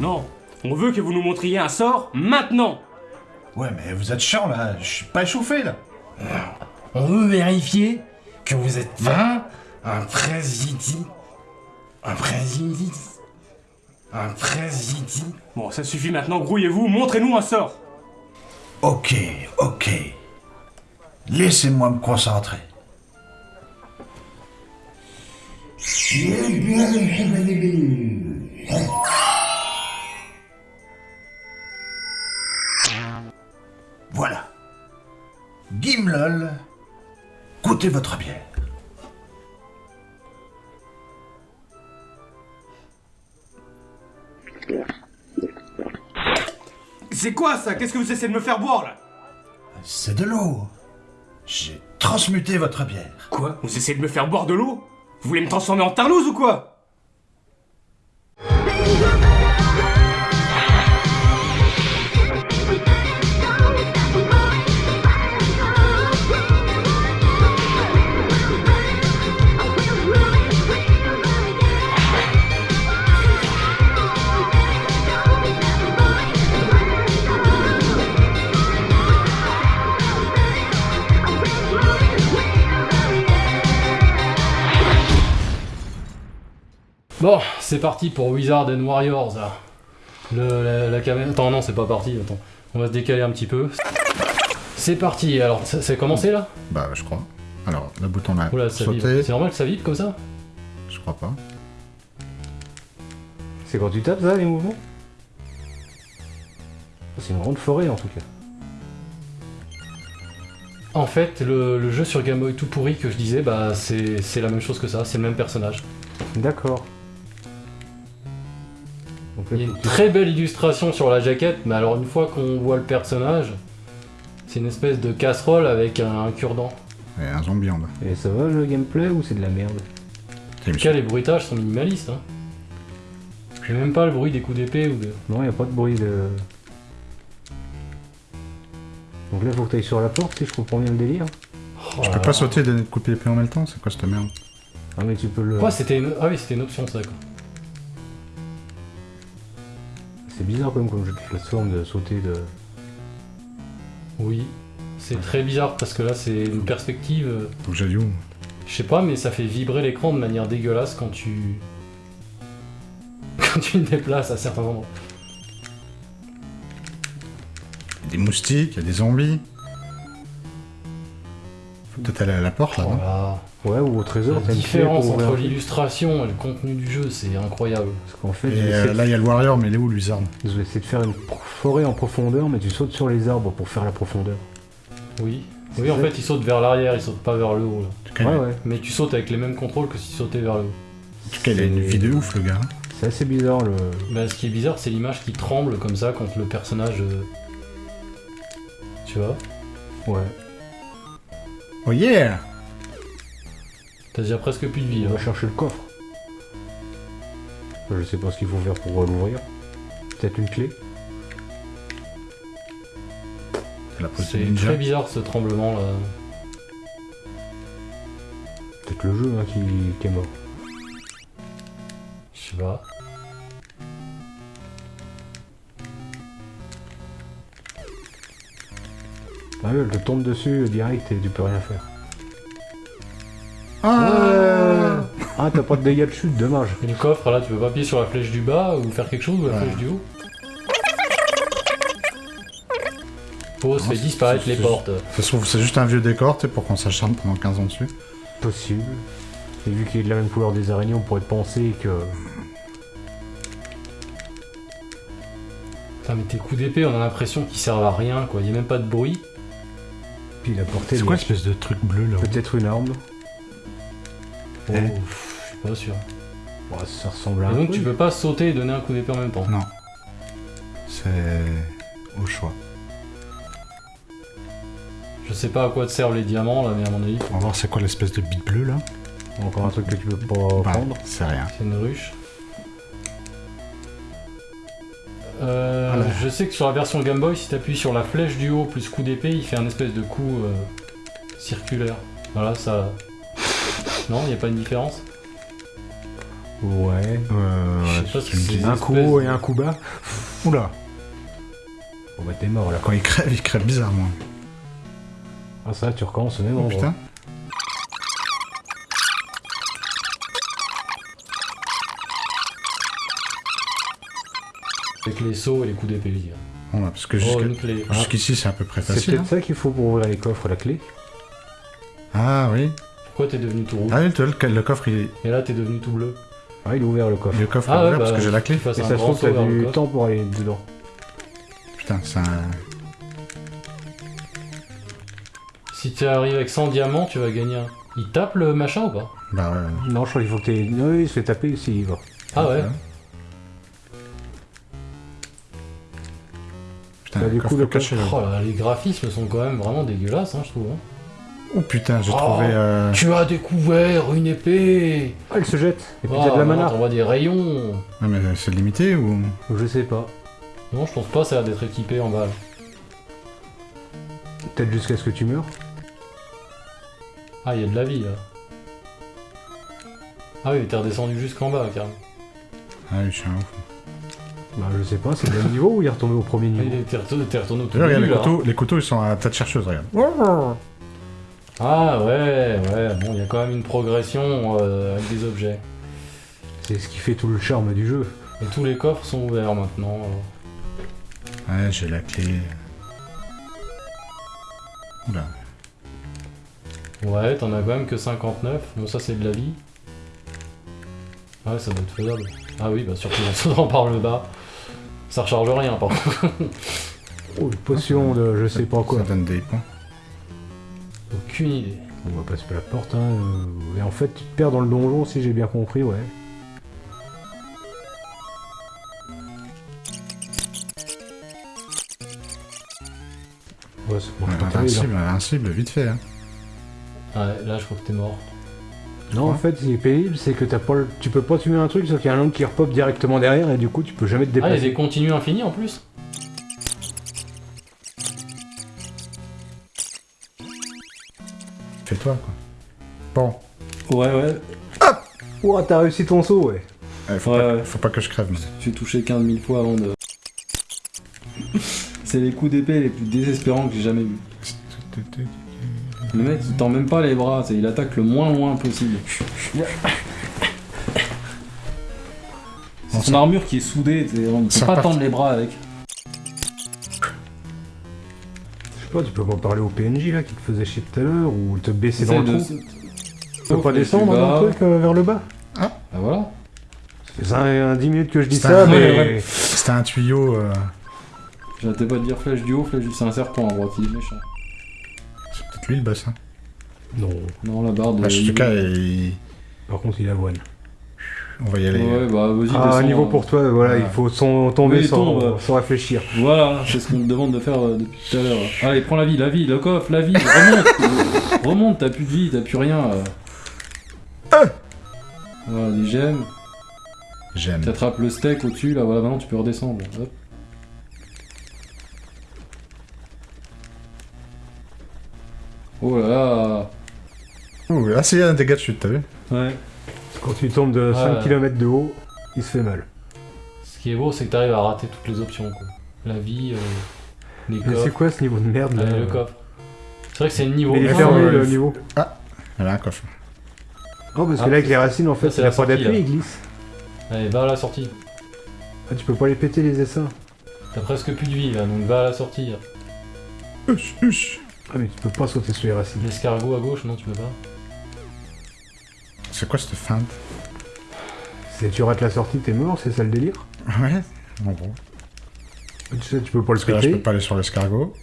Non, on veut que vous nous montriez un sort maintenant Ouais, mais vous êtes chiant là, je suis pas échauffé là. On veut vérifier que vous êtes bien un président. Un président. Un président. Bon, ça suffit maintenant, grouillez-vous, montrez-nous un sort Ok, ok. Laissez-moi me concentrer. Voilà. Gimlol, goûtez votre bière. C'est quoi ça? Qu'est-ce que vous essayez de me faire boire là? C'est de l'eau. J'ai transmuté votre bière. Quoi? Vous essayez de me faire boire de l'eau? Vous voulez me transformer en tarlouse ou quoi? Bon, c'est parti pour Wizard and Warriors. Le, la, la caméra. Attends, non, c'est pas parti. Attends, on va se décaler un petit peu. C'est parti. Alors, ça- c'est commencé là? Bah, je crois. Alors, le bouton là, Oula, sauter, C'est normal que ça vibre comme ça? Je crois pas. C'est quand tu tapes ça, les mouvements? C'est une grande forêt en tout cas. En fait, le, le jeu sur Game Boy tout pourri que je disais, bah c'est c'est la même chose que ça, c'est le même personnage. D'accord. Il y a une très belle illustration sur la jaquette, mais alors une fois qu'on voit le personnage, c'est une espèce de casserole avec un, un cure-dent. Et un zombie en bas. Et ça va le gameplay ou c'est de la merde En tout cas, les bruitages sont minimalistes. Hein. J'ai même pas le bruit des coups d'épée ou de. Non, y a pas de bruit de. Donc là, faut que tu ailles sur la porte si je comprends bien le délire. Je peux pas sauter et donner de couper l'épée en même temps C'est quoi cette merde? Ah, mais tu peux le. Quoi, c'était une... Ah oui, c'était une option ça quoi. C'est bizarre quand même comme jeu de plateforme de sauter de. Oui. C'est très bizarre parce que là, c'est une perspective. euh, Faut que j'aille où Je sais pas, mais ça fait vibrer l'écran de manière dégueulasse quand tu. quand tu te déplaces à certains endroits. Il y a des moustiques, il y a des zombies. Peut-être aller à la porte là-bas. Voilà. Ouais, ou au trésor, La différence pour entre l'illustration et le contenu du jeu, c'est incroyable. Parce qu'en fait, Et ils euh, là, il y a le warrior, mais il est où, ils ont essayé de faire une forêt en profondeur, mais tu sautes sur les arbres pour faire la profondeur. Oui. C'est Oui, en fait, il saute vers l'arrière, il saute pas vers le haut. Là. Ouais, ouais. Mais tu sautes avec les mêmes contrôles que si tu sautais vers le haut. en tout cas, il a une vie de ouf, le gars. C'est assez bizarre le. Bah, ce qui est bizarre, c'est l'image qui tremble comme ça quand le personnage. euh, Tu vois Ouais. Oh yeah T'as déjà presque plus de vie. On va chercher le coffre. Je sais pas ce qu'il faut faire pour euh, l'ouvrir. Peut-être une clé. C'est très bizarre ce tremblement là. Peut-être le jeu hein, qui... qui est mort. Je sais pas. Ah ouais, elle te tombe dessus direct et tu peux rien faire. Ah Ah, t'as pas de dégâts de chute, dommage. Et le coffre là, tu peux pas appuyer sur la flèche du bas ou faire quelque chose ou la Ouais. flèche du haut? Pause fait disparaître les portes. Ça se trouve, c'est juste un vieux décor, tu sais, pour qu'on s'acharne pendant 15 ans dessus. Possible. Et vu qu'il est de la même couleur des araignées, on pourrait penser que. Putain, mais tes coups d'épée, on a l'impression qu'ils servent à rien quoi. Y a même pas de bruit. Puis il a porté C'est quoi l'espèce de truc bleu là Peut-être une arme. Oh, Eh. pff, je suis pas sûr. Ouais, ça ressemble à Et un donc tu peux pas sauter et donner un coup d'épée en même temps. Non. C'est au choix. Je sais pas à quoi te servent les diamants là, mais à mon avis, On va voir c'est quoi l'espèce de bite bleue là. Encore un truc que tu peux pas Bah, prendre. c'est rien. c'est une ruche. Euh. Je sais que sur la version Game Boy, si t'appuies sur la flèche du haut plus coup d'épée, il fait un espèce de coup euh, circulaire. Voilà, ça. Non, y a pas de différence? Ouais. Euh, Je sais pas c'est. un coup haut de- et un coup bas. Oula. Bon bah t'es mort là. Quand il crève, il crève bizarrement. Ah ça, tu recommences au même Oh endroit. putain. Avec les sauts et les coups d'épée, bah, parce que Oh, clé. jusqu'ici, c'est à peu près C'est facile. peut-être ça qu'il faut pour ouvrir les coffres, la clé. hein. Ah oui. Pourquoi t'es devenu tout rouge Ah oui, le, le coffre, il est, Et là, t'es devenu tout bleu. Ah, il a ouvert le coffre. le coffre Ah est ouais, ouvert bah, parce que j'ai la clé. Et ça se trouve, t'as du temps pour aller dedans. Putain, c'est un... Si tu arrives avec 100 diamants, tu vas gagner un. Il tape le machin ou pas? Bah ouais. Non, je crois qu'il faut que t'aies... Non, il se fait taper ici, il va. Ah ouais Bah, du coffre coup, le caché là. Oh là, les graphismes sont quand même vraiment dégueulasses, hein, je trouve. hein. Oh putain, j'ai Oh. trouvé... euh, Tu as découvert une épée Ah, elle se jette Et puis Oh, il y a de la maintenant, mana T'envoies des rayons Ouais, mais c'est limité ou... Je sais pas. Non, je pense pas, ça a l'air d'être équipé en balles. Peut-être jusqu'à ce que tu meurs. Ah, il y a de la vie là. Ah oui, t'es redescendu jusqu'en bas, carrément. Ah oui, je suis un ouf. Bah, je sais pas, c'est le même niveau ou il est retombé au premier niveau il est- T'es retourné, t'es retourné au tout regarde, début, les là. couteaux, les couteaux, ils sont à tête chercheuse, regarde. Ah ouais, ouais, bon, il y a quand même une progression euh, avec des objets. C'est ce qui fait tout le charme du jeu. Et tous les coffres sont ouverts maintenant. alors. Ouais, j'ai la clé. Oula. Ouais, t'en as quand même que 59. Bon, ça c'est de la vie. Ah ouais, ça doit être faisable. Ah oui, bah surtout en sautant par le bas. Ça recharge rien, par contre. Oh, une potion de je sais pas quoi. Ça donne des points. Aucune idée. On va passer par la porte, hein. Et en fait, tu te perds dans le donjon, si j'ai bien compris, ouais. Ouais, c'est bon, invincible, invincible, vite fait. Hein. Ouais, là je crois que t'es mort. Non, en fait, ce qui est pénible, c'est que t'as pas le- tu peux pas tuer un truc, sauf qu'il y a un autre qui repop directement derrière, et du coup, tu peux jamais te Ah, il y a des continues infinis en plus Fais-toi, quoi. Bon. Ouais, ouais. Ouah, t'as réussi ton saut, ouais. Faut, Ouais, pas, ouais. faut pas que je crève. mais- J'ai touché 15 000 fois avant de. C'est les coups d'épée les plus désespérants que j'ai jamais vus. Le mec il tend même pas les bras, il attaque le moins loin possible. C'est son armure qui est soudée, on ne peut pas tendre les bras avec. Je sais pas, tu peux pas parler au PNJ, là, qui te faisait chier tout à l'heure, ou te baisser dans le de- trou. Tu peux pas descendre dans le truc, euh, vers le bas Bah voilà. Ça fait un, un 10 minutes que je dis ça, un- mais... C'était un tuyau. euh, J'arrêtais pas de dire flèche du haut, flèche du. C'est un serpent à droite, il est méchant. Lui le boss. Hein. Non. Non, la barre de. Bah, en tout cas, il- Par contre, il avoine. on va y aller. Ouais, bah vas-y, Ah, descends, niveau euh. pour toi, voilà, il faut son- tomber Oui, sans, tombe. sans réfléchir. Voilà, c'est ce qu'on te demande de faire euh, depuis tout à l'heure. Allez, prends la vie, la vie, le coffre, la vie, remonte Remonte, t'as plus de vie, t'as plus rien. euh. Voilà, des gemmes. J'aime. T'attrapes le steak au-dessus, là, voilà, maintenant tu peux redescendre. Hop. Oh là là Ouh, là, c'est un dégât de chute, t'as vu Ouais. Quand tu tombes de 5 Ouais. km de haut, il se fait mal. Ce qui est beau, c'est que t'arrives à rater toutes les options, quoi. La vie, euh, les Mais c'est coffres, quoi ce niveau de merde là le coffre. C'est vrai que c'est le niveau. Mais il est fermé le niveau. Elle a un coffre. Oh, parce Ah, que là, avec les racines, en fait, il a la pas d'appui, il glisse. Allez, va à la sortie. Ah, tu peux pas les péter les essaims. T'as presque plus de vie, là, donc va à la sortie. Huch, huch. Ah, mais tu peux pas sauter sur les racines. L'escargot à gauche, non, tu peux pas. C'est quoi cette feinte? Si tu rates la sortie, t'es mort, c'est ça le délire Ouais, en gros. Tu sais, tu peux pas le que là, je péter. peux pas aller sur l'escargot.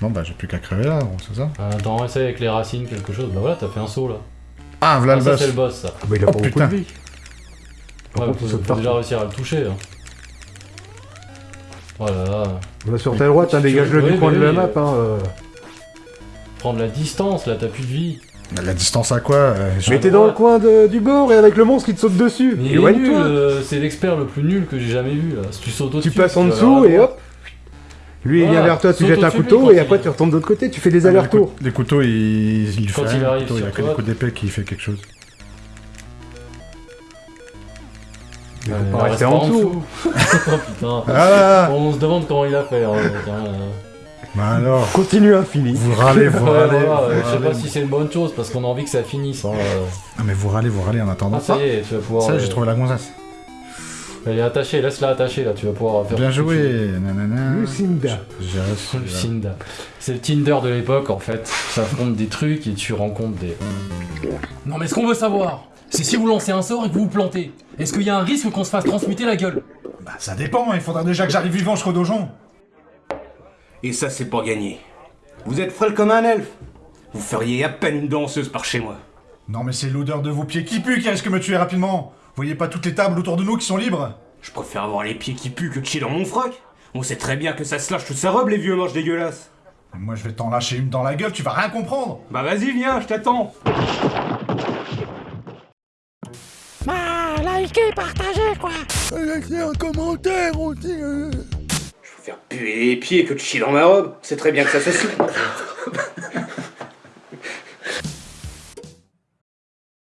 Bon, bah, j'ai plus qu'à crever là, bon, c'est ça Ah, Attends, essaye avec les racines quelque chose. Bah voilà, t'as fait un saut là. Ah, voilà Ah, le boss c'est le boss ça. Ah, bah, il a Oh, pas beaucoup de vie. Par Ouais, contre, faut, déjà réussir à le toucher. Hein. Voilà, Va sur ta droite, hein, Tu- dégage-le du coin de la map. Hein, euh. prendre la distance, là t'as plus de vie. La distance à quoi euh, Mais t'es dans le coin de- du bord et avec le monstre qui te saute dessus. Mais il est nul, Éloigne-toi. euh, c'est l'expert le plus nul que j'ai jamais vu là. Si tu sautes Tu au-dessus, passes en dessous et hop. Lui, il vient vers toi, tu jettes un couteau et après tu retombes de l'autre côté. Tu fais des Ah, allers-retours. Les couteaux, il, il Quand fait il rien, arrive il sur a que des coups d'épée qui fait quelque chose. Il faut pas rester rester en dessous. oh putain. Ah On se demande comment il a fait. hein, hein, euh. Bah alors, Continue infini. vous râlez, vous Ouais, râlez. voilà, vous euh, je sais pas si c'est une bonne chose parce qu'on a envie que ça finisse. hein, euh. Ah mais vous râlez, vous râlez en attendant. Ah, ça y est, tu vas pouvoir. Ça, euh, j'ai trouvé la gonzasse. Elle est attachée, laisse-la attachée là, tu vas pouvoir faire. Bien joué, nanana. Lucinda. Lucinda. C'est le Tinder de l'époque en fait. Ça affronte des trucs et tu rencontres des. Non mais ce qu'on veut savoir, c'est si vous lancez un sort et que vous vous plantez. Est-ce qu'il y a un risque qu'on se fasse transmuter la gueule Bah ça dépend, il faudra déjà que j'arrive vivant jusqu'au donjon. Et ça, c'est pas gagné. Vous êtes frêle comme un elfe. Vous feriez à peine une danseuse par chez moi. Non mais c'est l'odeur de vos pieds qui pue qui risque de me tuer rapidement. Vous voyez pas toutes les tables autour de nous qui sont libres Je préfère avoir les pieds qui puent que de chier dans mon froc. On sait très bien que ça se lâche toute sa robe, les vieux moches dégueulasses. Moi je vais t'en lâcher une dans la gueule, tu vas rien comprendre. Bah vas-y, viens, je t'attends. Likez, partagez, quoi. Je préfère puer les pieds que de chier dans ma robe. C'est très bien que ça se.